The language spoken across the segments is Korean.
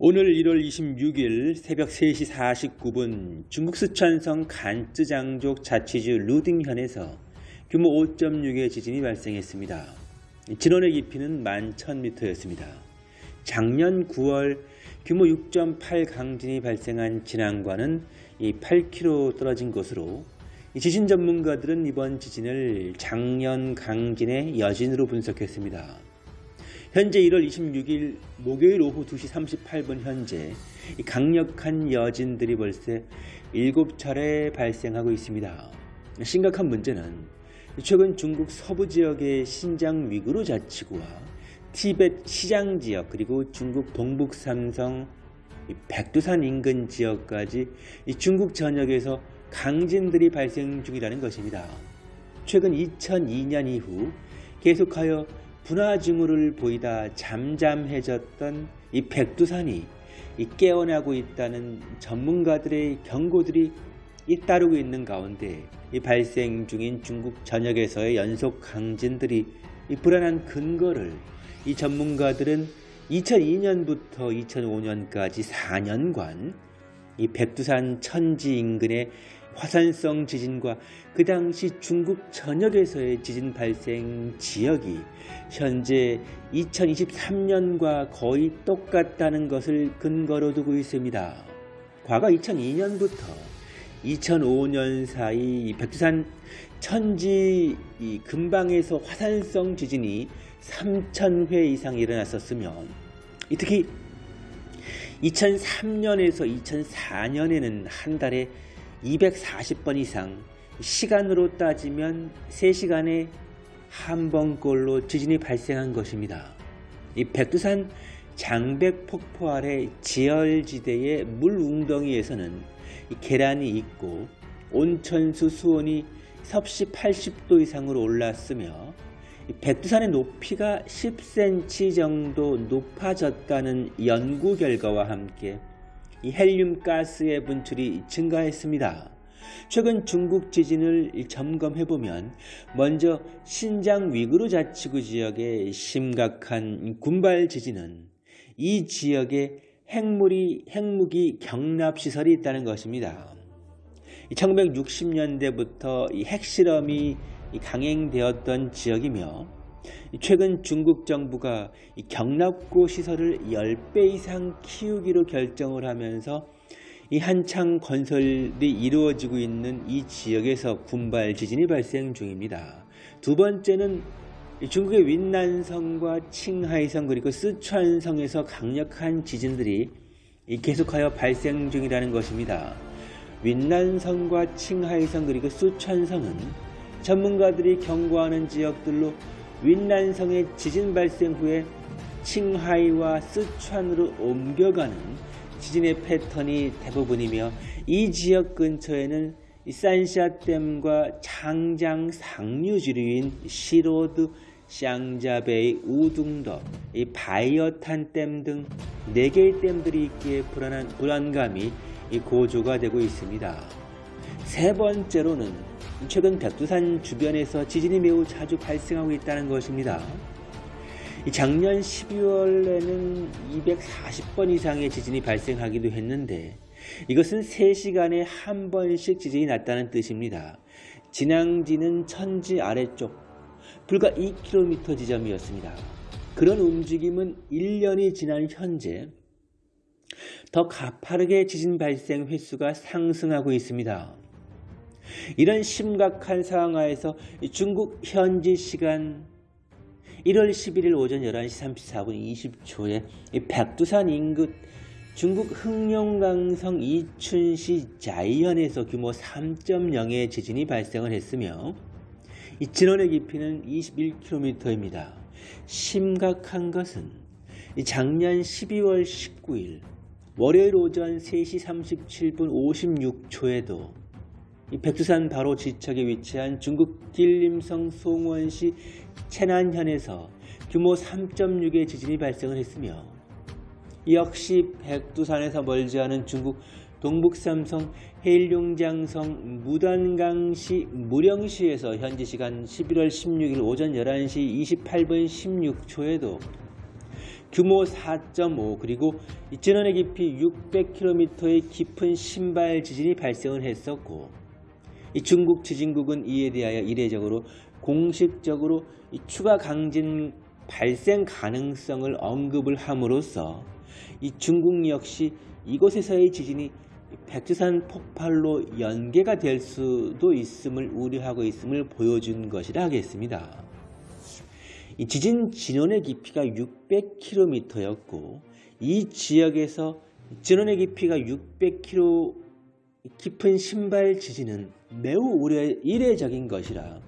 오늘 1월 26일 새벽 3시 49분 중국 스촨성 간쯔장족 자치주 루딩현에서 규모 5.6의 지진이 발생했습니다. 진원의 깊이는 11,000m였습니다. 작년 9월 규모 6.8 강진이 발생한 진앙과는 8km 떨어진 곳으로 지진 전문가들은 이번 지진을 작년 강진의 여진으로 분석했습니다. 현재 1월 26일 목요일 오후 2시 38분 현재 강력한 여진들이 벌써 7차례 발생하고 있습니다. 심각한 문제는 최근 중국 서부 지역의 신장 위구르 자치구와 티벳 시장 지역 그리고 중국 동북 삼성 백두산 인근 지역까지 중국 전역에서 강진들이 발생 중이라는 것입니다. 최근 2002년 이후 계속하여 분화 징후를 보이다 잠잠해졌던 이 백두산이 이 깨어나고 있다는 전문가들의 경고들이 잇따르고 있는 가운데 이 발생 중인 중국 전역에서의 연속 강진들이 이 불안한 근거를 이 전문가들은 2002년부터 2005년까지 4년간 이 백두산 천지 인근의 화산성 지진과 그 당시 중국 전역에서의 지진 발생 지역이 현재 2023년과 거의 똑같다는 것을 근거로 두고 있습니다. 과거 2002년부터 2005년 사이 백두산 천지 근방에서 화산성 지진이 3,000회 이상 일어났었으며 특히 2003년에서 2004년에는 한 달에 240번 이상 시간으로 따지면 3시간에 한 번꼴로 지진이 발생한 것입니다. 이 백두산 장백 폭포 아래 지열지대의 물 웅덩이에서는 계란이 있고 온천수 수온이 섭씨 80도 이상으로 올랐으며 백두산의 높이가 10cm 정도 높아졌다는 연구 결과와 함께 이 헬륨 가스의 분출이 증가했습니다. 최근 중국 지진을 점검해 보면 먼저 신장 위구르 자치구 지역의 심각한 군발 지진은 이 지역에 핵물이 핵무기 경납 시설이 있다는 것입니다. 1960년대부터 이 핵실험이 강행되었던 지역이며 최근 중국 정부가 경납고 시설을 10배 이상 키우기로 결정을 하면서 이 한창 건설이 이루어지고 있는 이 지역에서 군발 지진이 발생 중입니다. 두 번째는 중국의 윈난성과 칭하이성 그리고 쓰촨성에서 강력한 지진들이 계속하여 발생 중이라는 것입니다. 윈난성과 칭하이성 그리고 쓰촨성은 전문가들이 경고하는 지역들로 윈난성의 지진 발생 후에 칭하이와 쓰촨으로 옮겨가는 지진의 패턴이 대부분이며 이 지역 근처에는 산샤댐과 장장 상류 지류인 시로드, 샹자베이, 우둥더, 이 바이어탄 댐 등 4개의 댐들이 있기에 불안한, 불안감이 고조가 되고 있습니다. 세 번째로는 최근 백두산 주변에서 지진이 매우 자주 발생하고 있다는 것입니다. 작년 12월에는 240번 이상의 지진이 발생하기도 했는데 이것은 3시간에 한 번씩 지진이 났다는 뜻입니다. 진앙지는 천지 아래쪽 불과 2km 지점이었습니다. 그런 움직임은 1년이 지난 현재 더 가파르게 지진 발생 횟수가 상승하고 있습니다. 이런 심각한 상황 하에서 중국 현지 시간 1월 11일 오전 11시 34분 20초에 백두산 인근 중국 흑룡강성 이춘시 자이현에서 규모 3.0의 지진이 발생을 했으며 이 진원의 깊이는 21km입니다. 심각한 것은 작년 12월 19일 월요일 오전 3시 37분 56초에도 백두산 바로 지척에 위치한 중국 길림성 송원시 채난현에서 규모 3.6의 지진이 발생을 했으며 역시 백두산에서 멀지 않은 중국 동북삼성 해일용장성 무단강시 무령시에서 현지 시간 11월 16일 오전 11시 28분 16초에도 규모 4.5 그리고 이 진원의 깊이 600km의 깊은 신발 지진이 발생을 했었고 이 중국 지진국은 이에 대하여 이례적으로 공식적으로 이 추가 강진 발생 가능성을 언급을 함으로써 이 중국 역시 이곳에서의 지진이 백두산 폭발로 연계가 될 수도 있음을 우려하고 있음을 보여준 것이라 하겠습니다. 이 지진 진원의 깊이가 600km였고 이 지역에서 진원의 깊이가 600km 깊은 신발 지진은 매우 우려, 이례적인 것이라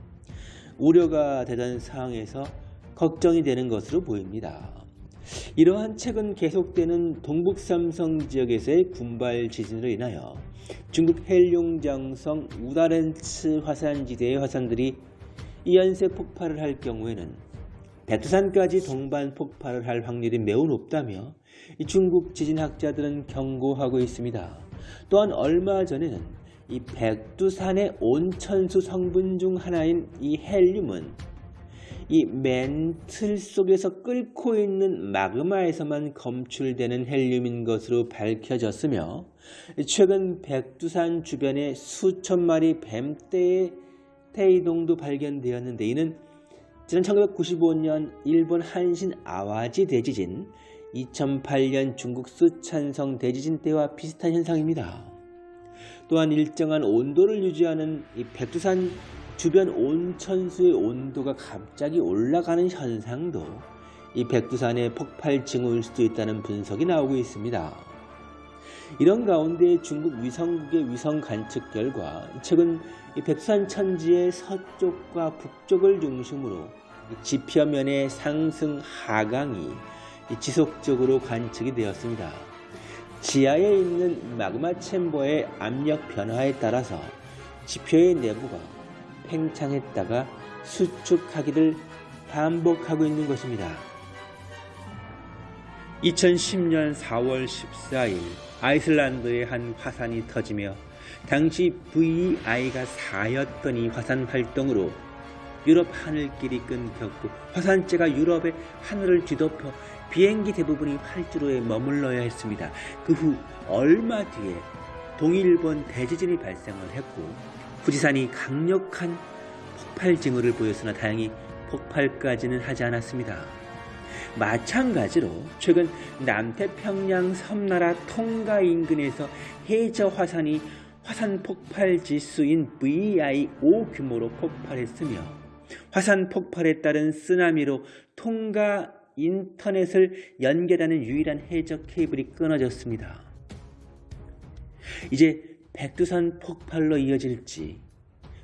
우려가 되던 상황에서 걱정이 되는 것으로 보입니다. 이러한 최근 계속되는 동북삼성 지역에서의 군발 지진으로 인하여 중국 헬룡장성 우다렌츠 화산지대의 화산들이 이연세 폭발을 할 경우에는 백두산까지 동반 폭발을 할 확률이 매우 높다며 중국 지진학자들은 경고하고 있습니다. 또한 얼마 전에는 이 백두산의 온천수 성분 중 하나인 이 헬륨은 이 멘틀 속에서 끓고 있는 마그마에서만 검출되는 헬륨인 것으로 밝혀졌으며 최근 백두산 주변에 수천 마리 뱀떼의 태이동도 발견되었는데 이는 지난 1995년 일본 한신 아와지 대지진, 2008년 중국 쓰촨성 대지진 때와 비슷한 현상입니다. 또한 일정한 온도를 유지하는 이 백두산 주변 온천수의 온도가 갑자기 올라가는 현상도 이 백두산의 폭발 징후일 수도 있다는 분석이 나오고 있습니다. 이런 가운데 중국 위성국의 위성 관측 결과 최근 이 백두산 천지의 서쪽과 북쪽을 중심으로 지표면의 상승 하강이 지속적으로 관측이 되었습니다. 지하에 있는 마그마 챔버의 압력 변화에 따라서 지표의 내부가 팽창했다가 수축하기를 반복하고 있는 것입니다. 2010년 4월 14일 아이슬란드의 한 화산이 터지며 당시 VI가 4였던 이 화산 활동으로 유럽 하늘길이 끊겼고 화산재가 유럽의 하늘을 뒤덮어 비행기 대부분이 활주로에 머물러야 했습니다. 그 후 얼마 뒤에 동일본 대지진이 발생을 했고富士산이 강력한 폭발 징후를 보였으나 다행히 폭발까지는 하지 않았습니다. 마찬가지로 최근 남태평양 섬나라 통가 인근에서 해저 화산이 화산 폭발 지수인 VI5 규모로 폭발했으며 화산 폭발에 따른 쓰나미로 통가 인터넷을 연결하는 유일한 해적 케이블이 끊어졌습니다. 이제 백두산 폭발로 이어질지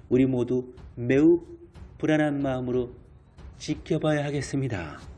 우리 모두 매우 불안한 마음으로 지켜봐야 하겠습니다.